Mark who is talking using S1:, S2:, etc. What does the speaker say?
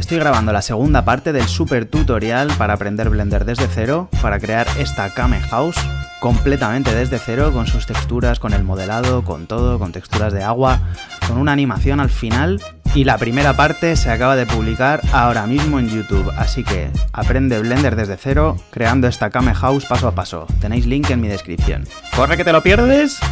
S1: estoy grabando la segunda parte del super tutorial para aprender Blender desde cero, para crear esta Kame House completamente desde cero, con sus texturas, con el modelado, con todo, con texturas de agua, con una animación al final. Y la primera parte se acaba de publicar ahora mismo en YouTube, así que aprende Blender desde cero creando esta Kame House paso a paso. Tenéis link en mi descripción. ¡Corre que te lo pierdes!